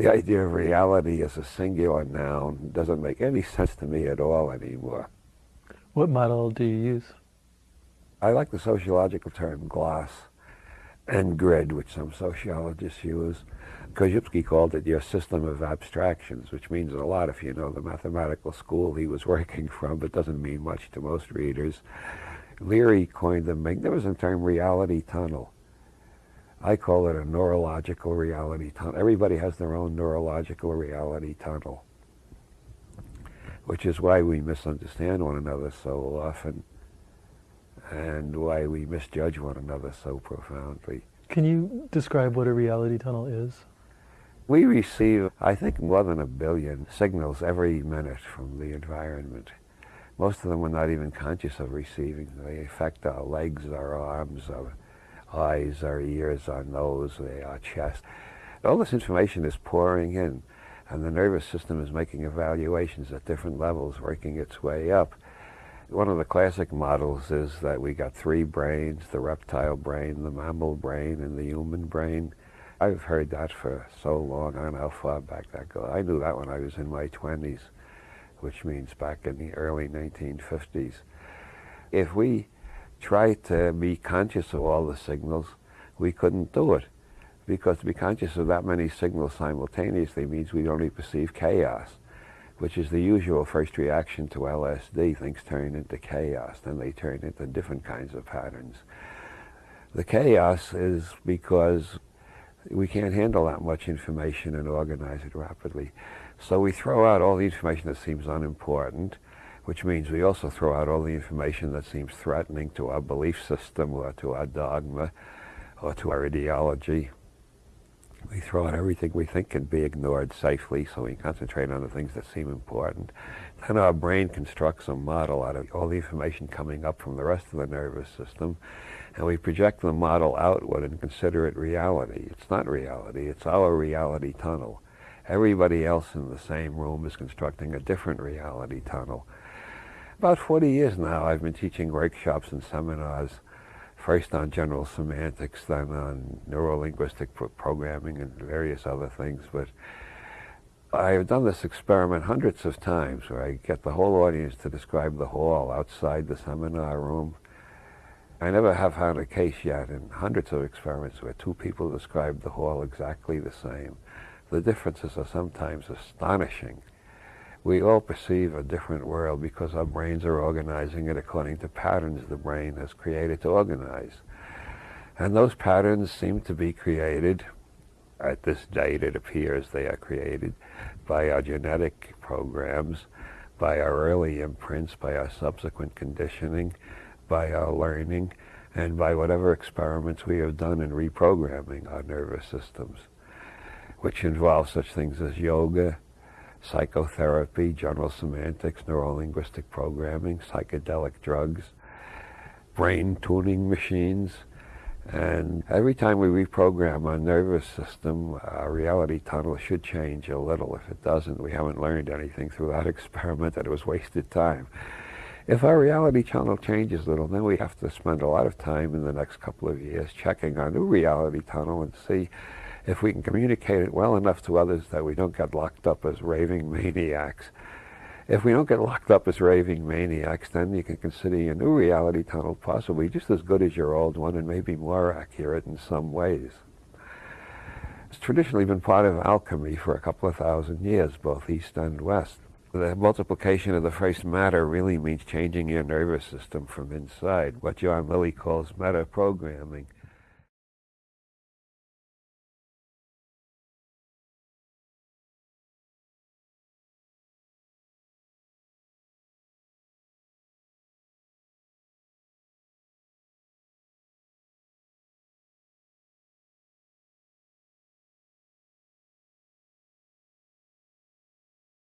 The idea of reality as a singular noun doesn't make any sense to me at all anymore. What model do you use? I like the sociological term glass and grid, which some sociologists use. Korzybski called it your system of abstractions, which means a lot if you know the mathematical school he was working from, but doesn't mean much to most readers. Leary coined the magnificent term reality tunnel. I call it a neurological reality tunnel. Everybody has their own neurological reality tunnel, which is why we misunderstand one another so often and why we misjudge one another so profoundly. Can you describe what a reality tunnel is? We receive, I think, more than a billion signals every minute from the environment. Most of them we're not even conscious of receiving. They affect our legs, our arms, our eyes, our ears, our nose, eh, our chest. All this information is pouring in, and the nervous system is making evaluations at different levels, working its way up. One of the classic models is that we got three brains, the reptile brain, the mammal brain, and the human brain. I've heard that for so long, I don't know how far back that goes. I knew that when I was in my 20s, which means back in the early 1950s. If we tried to be conscious of all the signals, we couldn't do it. Because to be conscious of that many signals simultaneously means we only perceive chaos which is the usual first reaction to LSD. Things turn into chaos, then they turn into different kinds of patterns. The chaos is because we can't handle that much information and organize it rapidly. So we throw out all the information that seems unimportant, which means we also throw out all the information that seems threatening to our belief system or to our dogma or to our ideology. We throw out everything we think can be ignored safely so we concentrate on the things that seem important. Then our brain constructs a model out of all the information coming up from the rest of the nervous system and we project the model outward and consider it reality. It's not reality, it's our reality tunnel. Everybody else in the same room is constructing a different reality tunnel. About 40 years now I've been teaching workshops and seminars first on general semantics, then on neurolinguistic pro programming and various other things. But I've done this experiment hundreds of times where I get the whole audience to describe the hall outside the seminar room. I never have found a case yet in hundreds of experiments where two people describe the hall exactly the same. The differences are sometimes astonishing we all perceive a different world because our brains are organizing it according to patterns the brain has created to organize. And those patterns seem to be created, at this date it appears they are created, by our genetic programs, by our early imprints, by our subsequent conditioning, by our learning, and by whatever experiments we have done in reprogramming our nervous systems, which involve such things as yoga, psychotherapy, general semantics, neurolinguistic programming, psychedelic drugs, brain tuning machines. And every time we reprogram our nervous system, our reality tunnel should change a little. If it doesn't, we haven't learned anything through that experiment and it was wasted time. If our reality tunnel changes a little, then we have to spend a lot of time in the next couple of years checking our new reality tunnel and see if we can communicate it well enough to others that we don't get locked up as raving maniacs. If we don't get locked up as raving maniacs, then you can consider your new reality tunnel possibly just as good as your old one and maybe more accurate in some ways. It's traditionally been part of alchemy for a couple of thousand years, both East and West. The multiplication of the first matter really means changing your nervous system from inside, what John Lilly calls meta-programming.